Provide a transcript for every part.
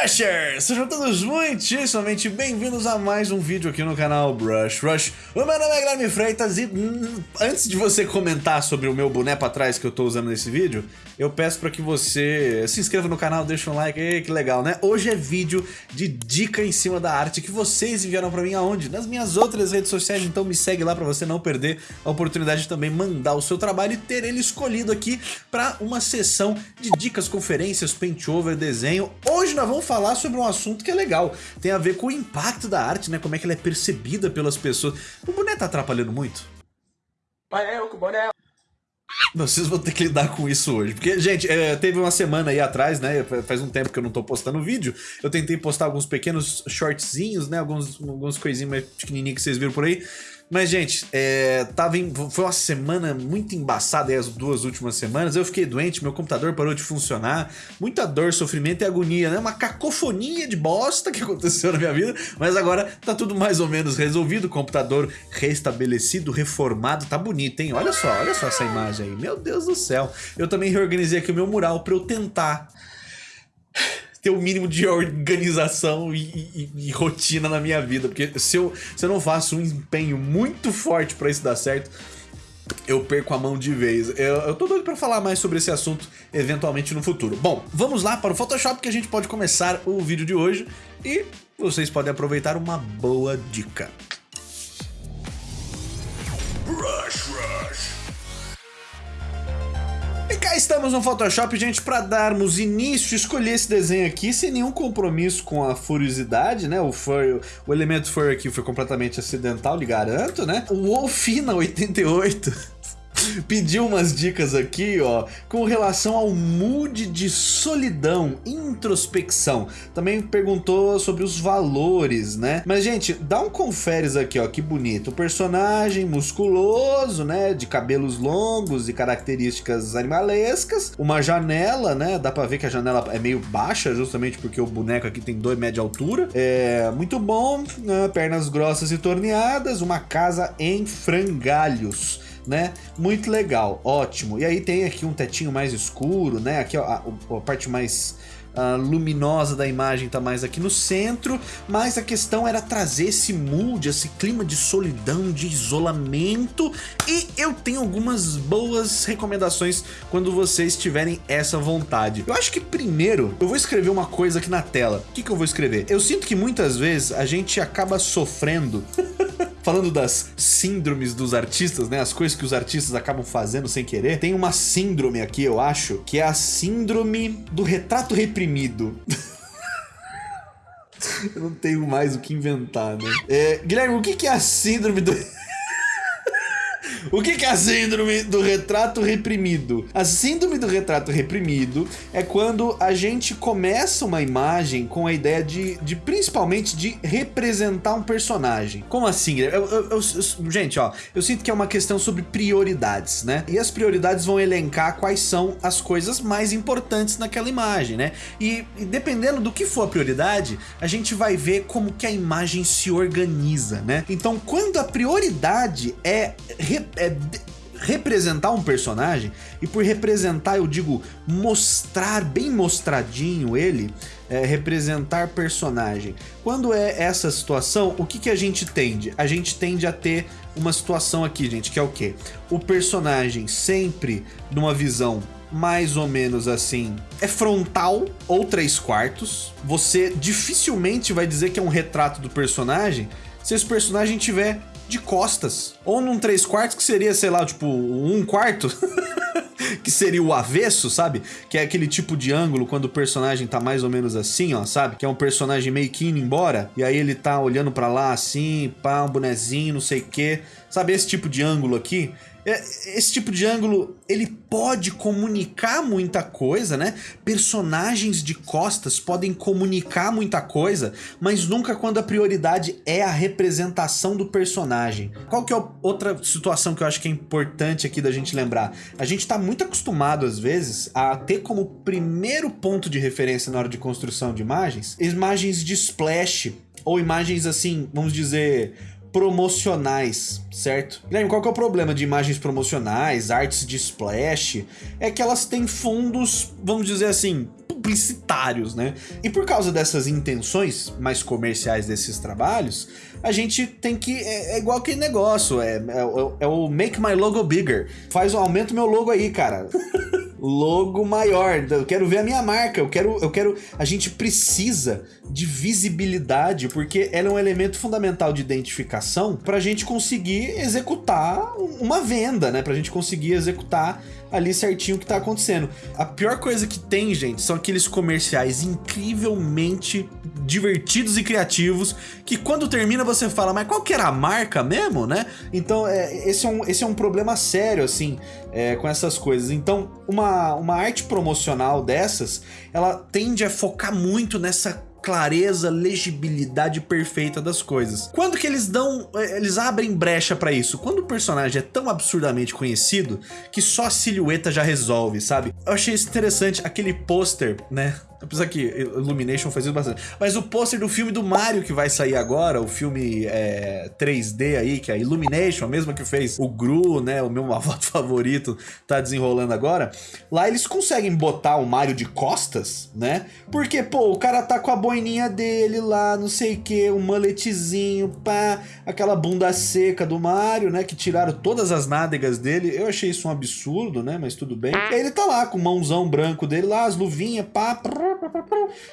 Brushers! Sejam todos muitíssimamente bem-vindos a mais um vídeo aqui no canal Brush Rush. O meu nome é Guilherme Freitas e hum, antes de você comentar sobre o meu boné pra trás que eu tô usando nesse vídeo, eu peço pra que você se inscreva no canal, deixe um like, Ei, que legal, né? Hoje é vídeo de dica em cima da arte que vocês enviaram pra mim aonde? Nas minhas outras redes sociais, então me segue lá pra você não perder a oportunidade de também mandar o seu trabalho e ter ele escolhido aqui pra uma sessão de dicas, conferências, paint over, desenho. Hoje nós vamos falar sobre um assunto que é legal. Tem a ver com o impacto da arte, né? Como é que ela é percebida pelas pessoas. O boné tá atrapalhando muito? Vai eu com o boné. Vocês vão ter que lidar com isso hoje. Porque, gente, é, teve uma semana aí atrás, né? Faz um tempo que eu não tô postando vídeo. Eu tentei postar alguns pequenos shortzinhos, né? Alguns, alguns coisinhas mais pequenininhas que vocês viram por aí. Mas, gente, é, tava em, foi uma semana muito embaçada as duas últimas semanas. Eu fiquei doente, meu computador parou de funcionar. Muita dor, sofrimento e agonia, né? Uma cacofonia de bosta que aconteceu na minha vida. Mas agora tá tudo mais ou menos resolvido. Computador restabelecido, reformado. Tá bonito, hein? Olha só, olha só essa imagem aí. Meu Deus do céu. Eu também reorganizei aqui o meu mural pra eu tentar ter o um mínimo de organização e, e, e, rotina na minha vida. Porque se eu, se eu não faço um empenho muito forte para isso dar certo, eu perco a mão de vez. Eu, eu tô doido pra falar mais sobre esse assunto eventualmente no futuro. Bom, vamos lá para o Photoshop que a gente pode começar o vídeo de hoje e vocês podem aproveitar uma boa dica. Cá estamos no Photoshop, gente, para darmos início, escolher esse desenho aqui sem nenhum compromisso com a furiosidade, né? O fur, o elemento fur aqui foi completamente acidental, lhe garanto, né? O Wolfina 88 pediu umas dicas aqui, ó, com relação ao mood de solidão, introspecção. Também perguntou sobre os valores, né? Mas, gente, dá um conferes aqui, ó, que bonito. O personagem musculoso, né, de cabelos longos e características animalescas. Uma janela, né, dá pra ver que a janela é meio baixa, justamente porque o boneco aqui tem 2 metros de altura. É muito bom, né? pernas grossas e torneadas, uma casa em frangalhos né? Muito legal, ótimo. E aí tem aqui um tetinho mais escuro, né? Aqui ó, a, a parte mais uh, luminosa da imagem tá mais aqui no centro, mas a questão era trazer esse mood, esse clima de solidão, de isolamento, e eu tenho algumas boas recomendações quando vocês tiverem essa vontade. Eu acho que primeiro eu vou escrever uma coisa aqui na tela. O que, que eu vou escrever? Eu sinto que muitas vezes a gente acaba sofrendo falando das síndromes dos artistas, né? As coisas que os artistas acabam fazendo sem querer. Tem uma síndrome aqui, eu acho, que é a síndrome do retrato reprimido. eu não tenho mais o que inventar, né? É, Guilherme, o que é a síndrome do... O que é a síndrome do retrato reprimido? A síndrome do retrato reprimido é quando a gente começa uma imagem com a ideia de, de principalmente de representar um personagem. Como assim? Eu, eu, eu, gente, ó, eu sinto que é uma questão sobre prioridades, né? E as prioridades vão elencar quais são as coisas mais importantes naquela imagem, né? E, e dependendo do que for a prioridade, a gente vai ver como que a imagem se organiza, né? Então, quando a prioridade é é representar um personagem, e por representar eu digo mostrar bem mostradinho ele, é, representar personagem. Quando é essa situação, o que, que a gente tende? A gente tende a ter uma situação aqui, gente, que é o que? O personagem sempre numa visão mais ou menos assim, é frontal ou três quartos. Você dificilmente vai dizer que é um retrato do personagem se esse personagem tiver de costas. Ou num 3 quartos, que seria, sei lá, tipo, um quarto. que seria o avesso, sabe? Que é aquele tipo de ângulo quando o personagem tá mais ou menos assim, ó, sabe? Que é um personagem meio que indo embora, e aí ele tá olhando pra lá assim, pá, um bonezinho, não sei o quê. Sabe esse tipo de ângulo aqui? É, esse tipo de ângulo, ele pode comunicar muita coisa, né? Personagens de costas podem comunicar muita coisa, mas nunca quando a prioridade é a representação do personagem. Qual que é outra situação que eu acho que é importante aqui da gente lembrar? A gente tá muito acostumado, às vezes, a ter como primeiro ponto de referência na hora de construção de imagens, imagens de splash, ou imagens assim, vamos dizer promocionais, certo? Guilherme, qual que é o problema de imagens promocionais, artes de splash? É que elas têm fundos, vamos dizer assim, publicitários, né? E por causa dessas intenções mais comerciais desses trabalhos, a gente tem que... É, é igual aquele negócio, é, é, é, o make my logo bigger. Faz, aumenta o meu logo aí, cara. logo maior. Eu quero ver a minha marca. Eu quero, eu quero. A gente precisa de visibilidade porque ela é um elemento fundamental de identificação para a gente conseguir executar uma venda, né? Para a gente conseguir executar ali certinho o que tá acontecendo. A pior coisa que tem, gente, são aqueles comerciais incrivelmente divertidos e criativos que quando termina você fala, mas qual que era a marca mesmo, né? Então, é, esse, é um, esse é um problema sério, assim, é, com essas coisas. Então, uma, uma arte promocional dessas, ela tende a focar muito nessa clareza, legibilidade perfeita das coisas. Quando que eles dão, eh, eles abrem brecha para isso? Quando o personagem é tão absurdamente conhecido que só a silhueta já resolve, sabe? Eu achei isso interessante, aquele pôster, né, Apesar que Illumination faz isso bastante. Mas o pôster do filme do Mario que vai sair agora, o filme é, 3D aí, que é a Illumination, a mesma que fez o Gru, né? O meu avô favorito, tá desenrolando agora. Lá eles conseguem botar o Mario de costas, né? Porque, pô, o cara tá com a boininha dele lá, não sei o que, um maletezinho, pá, aquela bunda seca do Mario, né? Que tiraram todas as nádegas dele. Eu achei isso um absurdo, né? Mas tudo bem. E aí ele tá lá com o mãozão branco dele lá, as luvinhas, pá, prrr,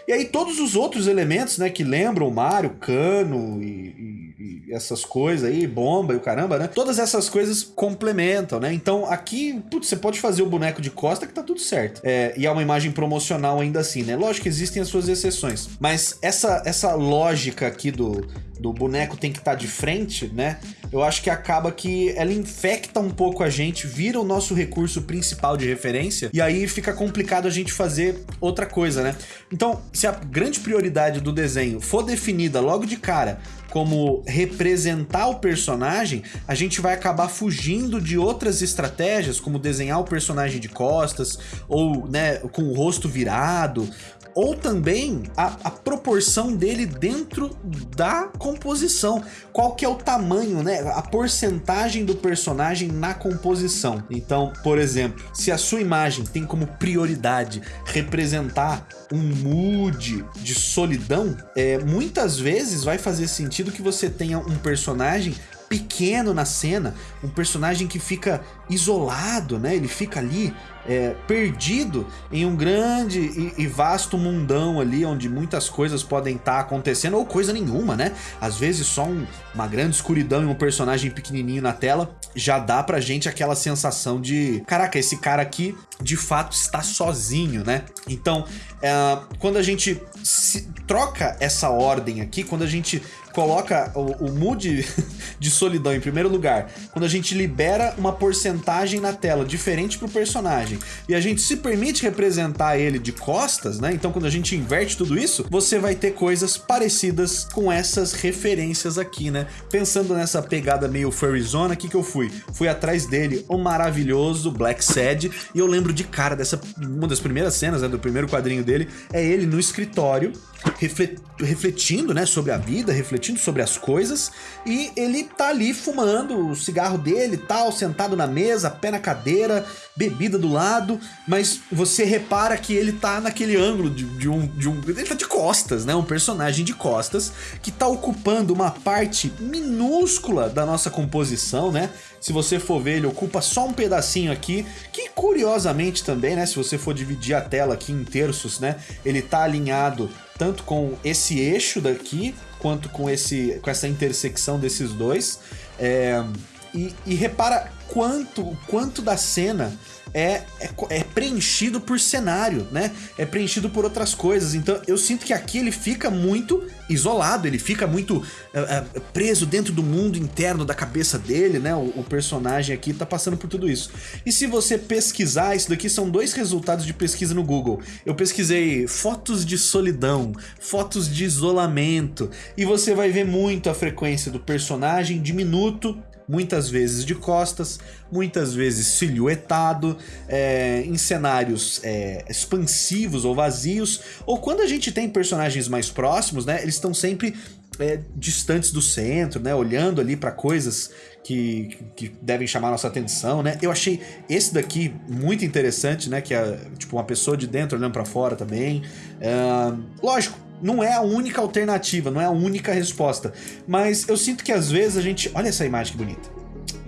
e aí todos os outros elementos, né, que lembram Mario, cano e, e, essas coisas aí, bomba e o caramba, né? Todas essas coisas complementam, né? Então aqui, putz, você pode fazer o boneco de costa que tá tudo certo. É, e é uma imagem promocional ainda assim, né? Lógico que existem as suas exceções. Mas essa, essa lógica aqui do, do boneco tem que estar tá de frente, né? Eu acho que acaba que ela infecta um pouco a gente, vira o nosso recurso principal de referência, e aí fica complicado a gente fazer outra coisa, né? Então, se a grande prioridade do desenho for definida logo de cara como representar o personagem, a gente vai acabar fugindo de outras estratégias, como desenhar o personagem de costas, ou né, com o rosto virado, ou também a, a, proporção dele dentro da composição. Qual que é o tamanho, né? A porcentagem do personagem na composição. Então, por exemplo, se a sua imagem tem como prioridade representar um mood de solidão, é, muitas vezes vai fazer sentido que você tenha um personagem pequeno na cena, um personagem que fica isolado, né? Ele fica ali é, perdido em um grande e, e, vasto mundão ali, onde muitas coisas podem estar tá acontecendo, ou coisa nenhuma, né? Às vezes só um, uma grande escuridão e um personagem pequenininho na tela já dá pra gente aquela sensação de, caraca, esse cara aqui de fato está sozinho, né? Então, é, quando a gente troca essa ordem aqui, quando a gente coloca o, o mood de solidão em primeiro lugar, quando a gente libera uma porcentagem na tela diferente pro personagem e a gente se permite representar ele de costas, né? Então quando a gente inverte tudo isso, você vai ter coisas parecidas com essas referências aqui, né? Pensando nessa pegada meio furryzona, o que que eu fui? Fui atrás dele, o maravilhoso Black Sad, e eu lembro de cara dessa, uma das primeiras cenas, né, do primeiro quadrinho dele, é ele no escritório, refletindo, né, sobre a vida, refletindo sobre as coisas, e ele tá ali fumando o cigarro dele e tal, sentado na mesa, pé na cadeira, bebida do lado, mas você repara que ele tá naquele ângulo de, de, um, de um... Ele tá de costas, né, um personagem de costas, que tá ocupando uma parte minúscula da nossa composição, né, se você for ver, ele ocupa só um pedacinho aqui, que curiosamente também, né, se você for dividir a tela aqui em terços, né, ele tá alinhado tanto com esse eixo daqui, quanto com, esse, com essa intersecção desses dois. É, e, e repara quanto, quanto da cena é, é, é, preenchido por cenário, né? É preenchido por outras coisas. Então eu sinto que aqui ele fica muito isolado, ele fica muito é, é, preso dentro do mundo interno da cabeça dele, né? O, o, personagem aqui tá passando por tudo isso. E se você pesquisar, isso daqui são dois resultados de pesquisa no Google. Eu pesquisei fotos de solidão, fotos de isolamento, e você vai ver muito a frequência do personagem diminuto muitas vezes de costas, muitas vezes silhuetado, é, em cenários é, expansivos ou vazios, ou quando a gente tem personagens mais próximos, né, eles estão sempre é, distantes do centro, né, olhando ali para coisas que, que devem chamar nossa atenção, né? Eu achei esse daqui muito interessante, né, que é tipo uma pessoa de dentro olhando para fora também. Lógico, não é a única alternativa, não é a única resposta. Mas eu sinto que às vezes a gente... Olha essa imagem que bonita.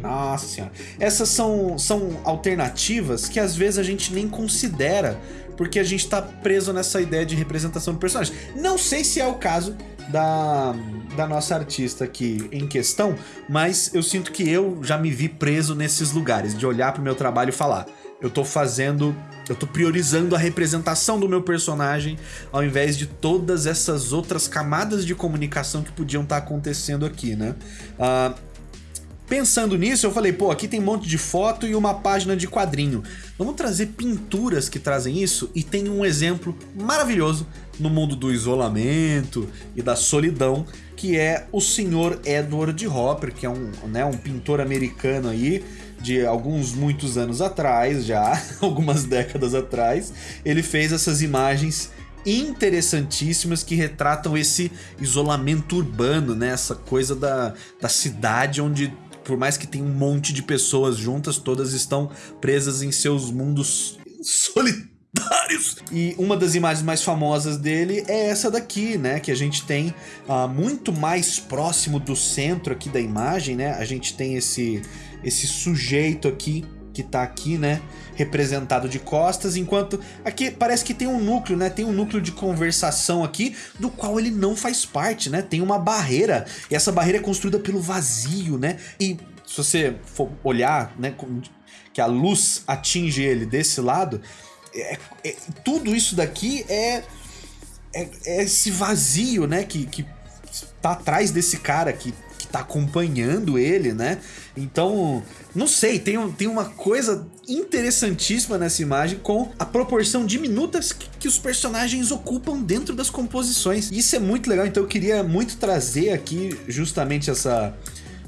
Nossa senhora. Essas são, são alternativas que às vezes a gente nem considera porque a gente tá preso nessa ideia de representação do personagem. Não sei se é o caso da, da nossa artista aqui em questão, mas eu sinto que eu já me vi preso nesses lugares, de olhar pro meu trabalho e falar eu tô fazendo, eu tô priorizando a representação do meu personagem ao invés de todas essas outras camadas de comunicação que podiam estar tá acontecendo aqui, né? Uh, pensando nisso, eu falei, pô, aqui tem um monte de foto e uma página de quadrinho. Vamos trazer pinturas que trazem isso e tem um exemplo maravilhoso no mundo do isolamento e da solidão, que é o senhor Edward Hopper, que é um, né, um pintor americano aí, de alguns muitos anos atrás já, algumas décadas atrás, ele fez essas imagens interessantíssimas que retratam esse isolamento urbano, né? Essa coisa da, da cidade onde por mais que tenha um monte de pessoas juntas, todas estão presas em seus mundos solitários. E uma das imagens mais famosas dele é essa daqui, né? Que a gente tem uh, muito mais próximo do centro aqui da imagem, né? A gente tem esse esse sujeito aqui que tá aqui, né, representado de costas, enquanto aqui parece que tem um núcleo, né, tem um núcleo de conversação aqui, do qual ele não faz parte, né, tem uma barreira, e essa barreira é construída pelo vazio, né, e se você for olhar, né, que a luz atinge ele desse lado, é, é, tudo isso daqui é, é, é, esse vazio, né, que, que tá atrás desse cara que tá acompanhando ele, né? Então, não sei, tem, tem uma coisa interessantíssima nessa imagem com a proporção diminuta que, que os personagens ocupam dentro das composições. Isso é muito legal, então eu queria muito trazer aqui justamente essa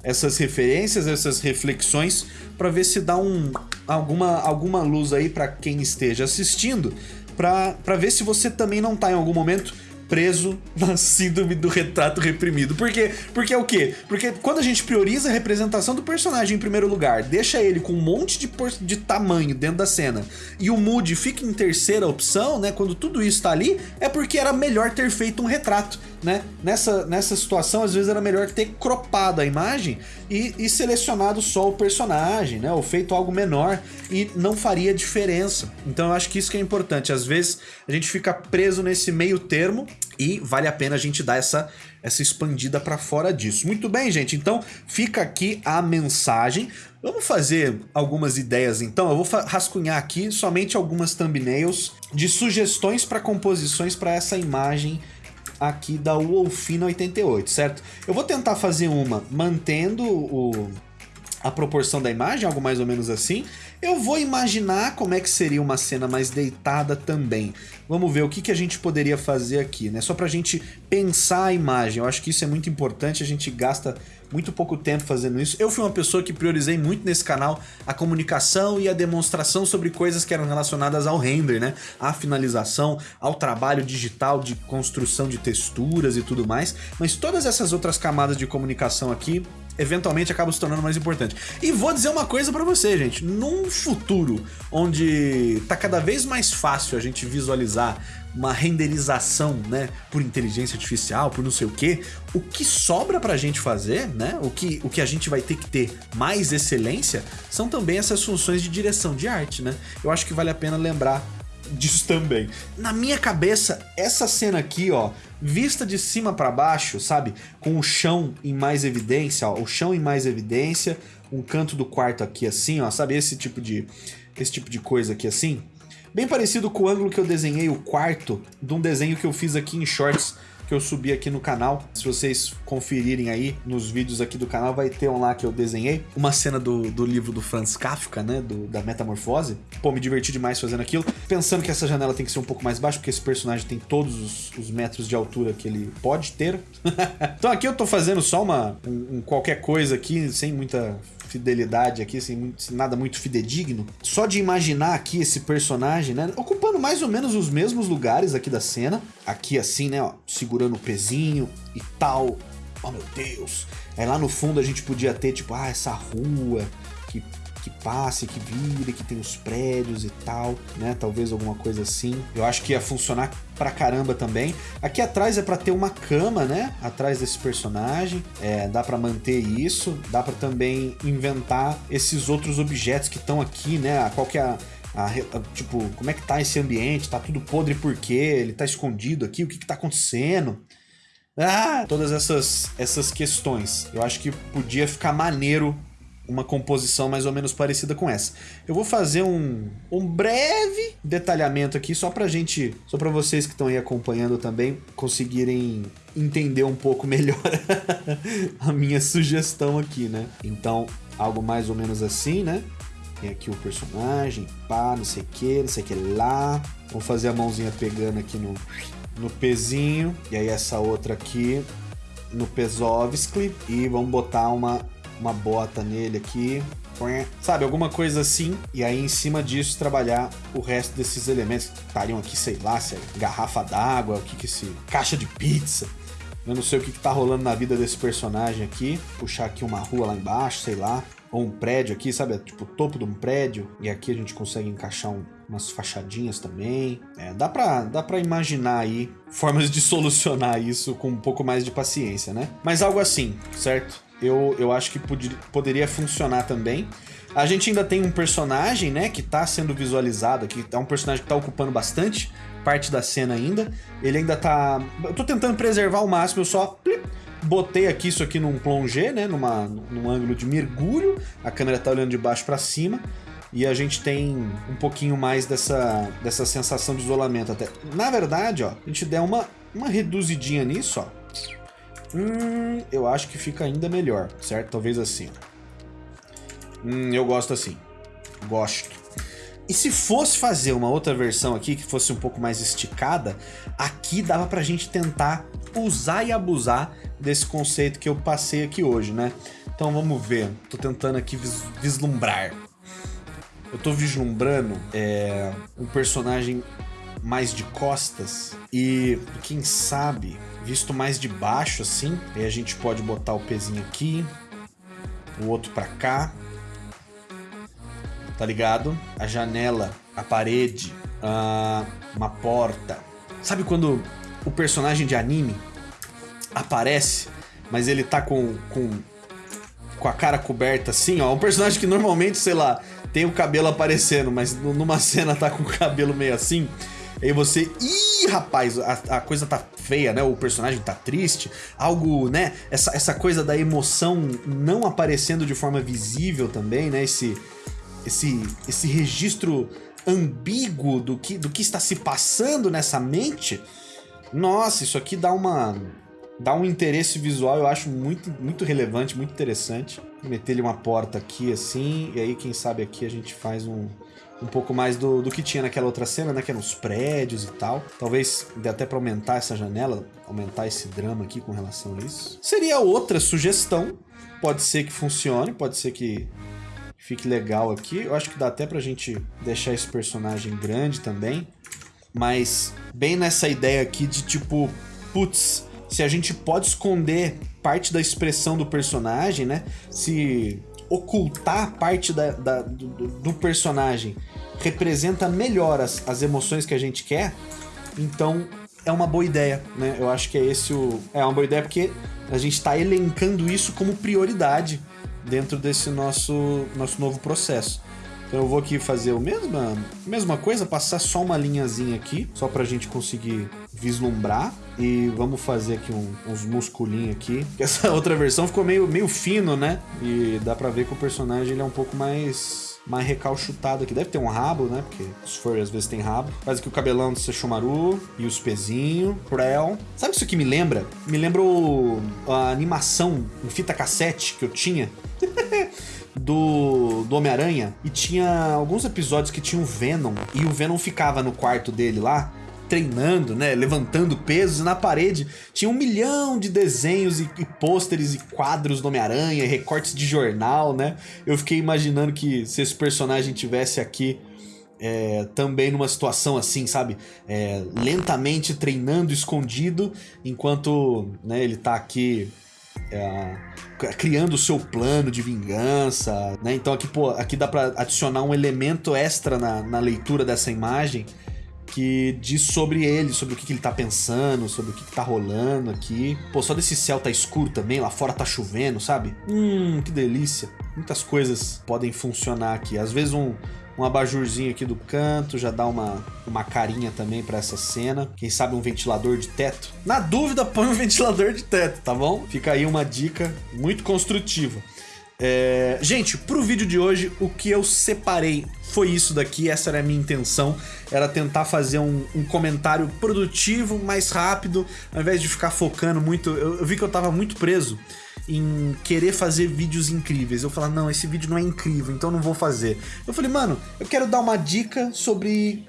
essas referências, essas reflexões para ver se dá um, alguma, alguma luz aí para quem esteja assistindo, para ver se você também não tá em algum momento preso na síndrome do retrato reprimido. Por quê? Porque é o quê? Porque quando a gente prioriza a representação do personagem em primeiro lugar, deixa ele com um monte de, de tamanho dentro da cena, e o mood fica em terceira opção, né? Quando tudo isso tá ali, é porque era melhor ter feito um retrato né? Nessa, nessa situação, às vezes era melhor ter cropado a imagem e, e selecionado só o personagem, né? Ou feito algo menor e não faria diferença. Então eu acho que isso que é importante. Às vezes a gente fica preso nesse meio termo e vale a pena a gente dar essa, essa expandida para fora disso. Muito bem, gente. Então fica aqui a mensagem. Vamos fazer algumas ideias então. Eu vou rascunhar aqui somente algumas thumbnails de sugestões para composições para essa imagem aqui da Wolfina 88, certo? Eu vou tentar fazer uma mantendo o, a proporção da imagem, algo mais ou menos assim. Eu vou imaginar como é que seria uma cena mais deitada também. Vamos ver o que, que a gente poderia fazer aqui, né? Só pra gente pensar a imagem. Eu acho que isso é muito importante, a gente gasta muito pouco tempo fazendo isso. Eu fui uma pessoa que priorizei muito nesse canal a comunicação e a demonstração sobre coisas que eram relacionadas ao render, né? À finalização, ao trabalho digital de construção de texturas e tudo mais. Mas todas essas outras camadas de comunicação aqui eventualmente acaba se tornando mais importante. E vou dizer uma coisa para você, gente, num futuro onde tá cada vez mais fácil a gente visualizar uma renderização, né, por inteligência artificial, por não sei o que, o que sobra pra gente fazer, né, o que, o que a gente vai ter que ter mais excelência, são também essas funções de direção de arte, né. Eu acho que vale a pena lembrar disso também. Na minha cabeça, essa cena aqui, ó, vista de cima para baixo, sabe? Com o chão em mais evidência, ó, o chão em mais evidência, um canto do quarto aqui assim, ó, sabe? Esse tipo de, esse tipo de coisa aqui assim. Bem parecido com o ângulo que eu desenhei o quarto de um desenho que eu fiz aqui em Shorts, que eu subi aqui no canal. Se vocês conferirem aí nos vídeos aqui do canal, vai ter um lá que eu desenhei. Uma cena do, do livro do Franz Kafka, né? Do, da Metamorfose. Pô, me diverti demais fazendo aquilo. Pensando que essa janela tem que ser um pouco mais baixa, porque esse personagem tem todos os, os metros de altura que ele pode ter. então aqui eu tô fazendo só uma um, um qualquer coisa aqui, sem muita fidelidade aqui, sem, sem, nada muito fidedigno. Só de imaginar aqui esse personagem, né? Ocupando mais ou menos os mesmos lugares aqui da cena. Aqui assim, né? Ó, segurando o pezinho e tal. Oh meu Deus! Aí lá no fundo a gente podia ter, tipo, ah, essa rua que que passe, que vire, que tem os prédios e tal, né? Talvez alguma coisa assim. Eu acho que ia funcionar pra caramba também. Aqui atrás é pra ter uma cama, né? Atrás desse personagem. É, dá pra manter isso. Dá pra também inventar esses outros objetos que estão aqui, né? Qual que é a, a, a, tipo, como é que tá esse ambiente? Tá tudo podre por quê? Ele tá escondido aqui? O que que tá acontecendo? Ah, todas essas, essas questões. Eu acho que podia ficar maneiro uma composição mais ou menos parecida com essa. Eu vou fazer um, um breve detalhamento aqui só pra gente, só pra vocês que estão aí acompanhando também conseguirem entender um pouco melhor a minha sugestão aqui, né? Então, algo mais ou menos assim, né? Tem aqui o personagem, pá, não sei o que, não sei o que lá. Vamos fazer a mãozinha pegando aqui no, no pezinho. E aí essa outra aqui no Pesovskli. E vamos botar uma uma bota nele aqui, sabe, alguma coisa assim, e aí em cima disso trabalhar o resto desses elementos que estariam aqui, sei lá, se é garrafa d'água, o que que se... caixa de pizza, eu não sei o que que tá rolando na vida desse personagem aqui, puxar aqui uma rua lá embaixo, sei lá, ou um prédio aqui, sabe, tipo o topo de um prédio, e aqui a gente consegue encaixar um, umas fachadinhas também. É, dá, pra, dá pra imaginar aí formas de solucionar isso com um pouco mais de paciência, né? Mas algo assim, certo? Eu, eu acho que pod poderia funcionar também. A gente ainda tem um personagem, né, que tá sendo visualizado aqui, é um personagem que tá ocupando bastante parte da cena ainda. Ele ainda tá... Eu tô tentando preservar ao máximo, eu só plip, botei aqui isso aqui num plongé, né, numa, num ângulo de mergulho, a câmera tá olhando de baixo para cima, e a gente tem um pouquinho mais dessa, dessa sensação de isolamento até. Na verdade, ó, a gente der uma, uma reduzidinha nisso, ó, Hum, eu acho que fica ainda melhor, certo? Talvez assim. Hum, eu gosto assim. Gosto. E se fosse fazer uma outra versão aqui, que fosse um pouco mais esticada, aqui dava pra gente tentar usar e abusar desse conceito que eu passei aqui hoje, né? Então vamos ver. Tô tentando aqui vis vislumbrar. Eu tô vislumbrando é, um personagem mais de costas e quem sabe visto mais de baixo assim. Aí a gente pode botar o pezinho aqui, o outro pra cá. Tá ligado? A janela, a parede, uh, uma porta. Sabe quando o personagem de anime aparece, mas ele tá com, com, com a cara coberta assim, ó. Um personagem que normalmente, sei lá, tem o cabelo aparecendo, mas numa cena tá com o cabelo meio assim. Aí você, ih, rapaz, a, a, coisa tá feia, né? O personagem tá triste. Algo, né? Essa, essa coisa da emoção não aparecendo de forma visível também, né? Esse, esse, esse registro ambíguo do que, do que está se passando nessa mente. Nossa, isso aqui dá uma dá um interesse visual, eu acho muito, muito relevante, muito interessante. Meter ele uma porta aqui assim, e aí quem sabe aqui a gente faz um, um pouco mais do, do que tinha naquela outra cena, né? Que eram os prédios e tal. Talvez dê até para aumentar essa janela, aumentar esse drama aqui com relação a isso. Seria outra sugestão. Pode ser que funcione, pode ser que fique legal aqui. Eu acho que dá até pra gente deixar esse personagem grande também. Mas bem nessa ideia aqui de tipo, putz, se a gente pode esconder parte da expressão do personagem, né? Se ocultar parte da, da do, do, personagem representa melhor as, as emoções que a gente quer, então é uma boa ideia, né? Eu acho que é esse o... É uma boa ideia porque a gente está elencando isso como prioridade dentro desse nosso, nosso novo processo. Então eu vou aqui fazer a mesma, mesma coisa, passar só uma linhazinha aqui, só para a gente conseguir vislumbrar. E vamos fazer aqui um, uns musculinhos aqui. Essa outra versão ficou meio, meio fino, né? E dá pra ver que o personagem ele é um pouco mais mais recalchutado aqui. Deve ter um rabo, né? Porque os furry às vezes tem rabo. Faz aqui o cabelão do Sesshomaru e os pezinhos. Prel. Sabe isso que me lembra? Me lembra o, a animação em fita cassete que eu tinha. do, do Homem-Aranha e tinha alguns episódios que tinha o Venom e o Venom ficava no quarto dele lá treinando, né, levantando pesos e na parede tinha um milhão de desenhos e, e pôsteres e quadros do Homem-Aranha, recortes de jornal, né? Eu fiquei imaginando que se esse personagem tivesse aqui é, também numa situação assim, sabe? É, lentamente treinando escondido, enquanto né, ele tá aqui é, criando o seu plano de vingança, né? Então aqui, pô, aqui dá pra adicionar um elemento extra na, na leitura dessa imagem que diz sobre ele, sobre o que, que ele tá pensando, sobre o que, que tá rolando aqui. Pô, só desse céu tá escuro também, lá fora tá chovendo, sabe? Hum, que delícia. Muitas coisas podem funcionar aqui. Às vezes um, um abajurzinho aqui do canto já dá uma, uma carinha também para essa cena. Quem sabe um ventilador de teto? Na dúvida, põe um ventilador de teto, tá bom? Fica aí uma dica muito construtiva. É... Gente, pro vídeo de hoje, o que eu separei foi isso daqui, essa era a minha intenção, era tentar fazer um, um comentário produtivo, mais rápido, ao invés de ficar focando muito, eu, eu vi que eu tava muito preso em querer fazer vídeos incríveis. Eu falar, não, esse vídeo não é incrível, então não vou fazer. Eu falei, mano, eu quero dar uma dica sobre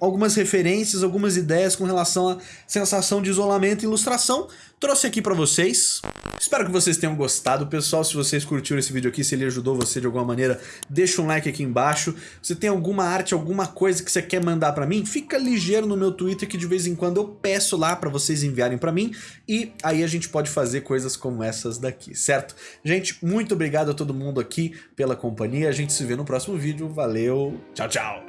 algumas referências, algumas ideias com relação à sensação de isolamento e ilustração. Trouxe aqui para vocês. Espero que vocês tenham gostado. Pessoal, se vocês curtiram esse vídeo aqui, se ele ajudou você de alguma maneira, deixa um like aqui embaixo. Se tem alguma arte, alguma coisa que você quer mandar para mim, fica ligeiro no meu Twitter que de vez em quando eu peço lá para vocês enviarem para mim e aí a gente pode fazer coisas como essas daqui, certo? Gente, muito obrigado a todo mundo aqui pela companhia. A gente se vê no próximo vídeo. Valeu, tchau, tchau!